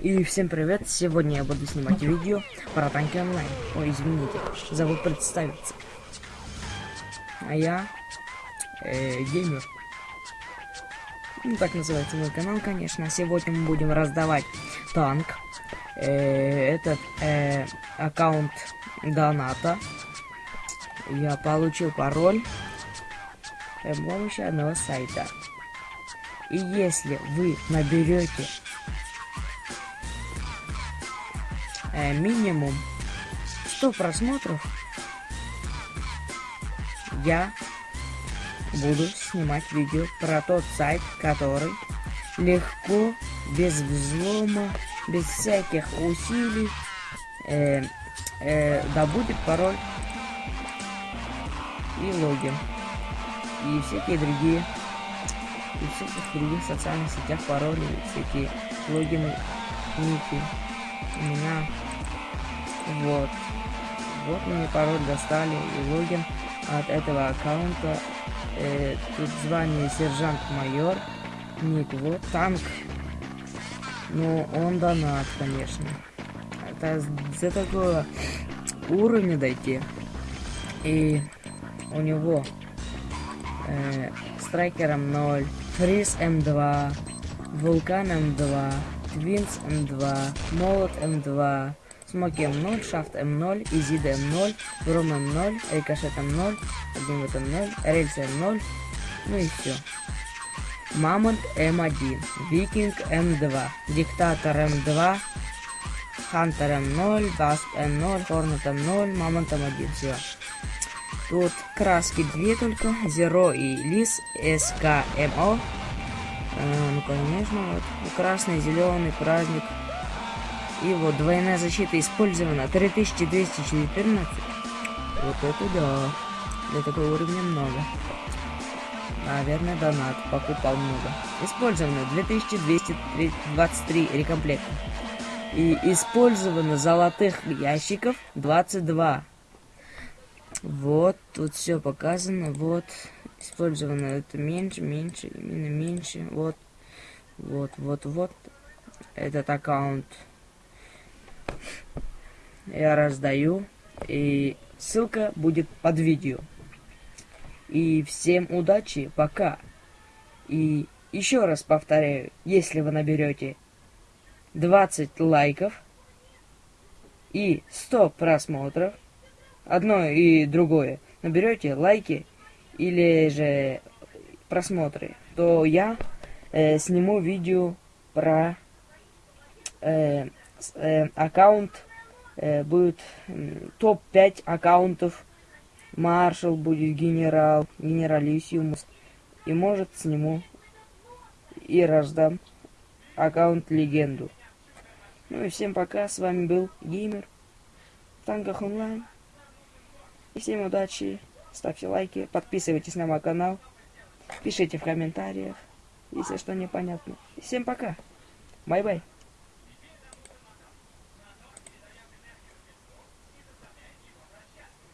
И всем привет! Сегодня я буду снимать видео про танки онлайн. Ой, извините, забыл представиться. А я э, геймер. Ну, так называется мой канал, конечно. Сегодня мы будем раздавать танк. Э, этот э, аккаунт доната. Я получил пароль при помощи одного сайта. И если вы наберете э, минимум 100 просмотров, я буду снимать видео про тот сайт, который легко, без взлома, без всяких усилий э, э, добудет пароль и логин. И всякие другие и всяких других социальных сетях пароли, всякие логины, ники. У меня вот. Вот мне пароль достали и логин от этого аккаунта. Э, тут звание сержант-майор. Ник, вот танк. Ну, он донат, конечно. Это за такого уровня дойти. И у него э, страйкером 0, фриз М2, вулкан М2, твинс М2, молот М2, смоки М0, шафт М0, изид М0, гром М0, рикошет М0, огнемет М0, рельсы М0, ну и все. Мамонт М1, Викинг М2, Диктатор М2, Хантер М0, Баст М0, Хорнет М0, Мамонт М1, все. Тут краски две только, Zero и Лис, СКМО. Э, ну, конечно, вот. Красный, зеленый, праздник. Вот двойная защита использована 3214. Вот это да. Для такого уровня много. Наверное, донат покупал много. Использовано 2223 рекомплекта. И использовано золотых ящиков 22. Вот, тут все показано, вот, использовано это меньше, меньше, именно меньше, вот, вот, вот, вот, этот аккаунт я раздаю, и ссылка будет под видео. И всем удачи, пока. И еще раз повторяю, если вы наберете 20 лайков и 100 просмотров, одно и другое, наберете лайки или же просмотры, то я э, сниму видео про э, э, аккаунт, будет э, топ-5 аккаунтов, маршал будет генерал, генералиссимус, и может сниму и раздам аккаунт легенду. Ну и всем пока, с вами был Геймер танках онлайн. И всем удачи, ставьте лайки, подписывайтесь на мой канал, пишите в комментариях, если что непонятно. И всем пока, бай-бай.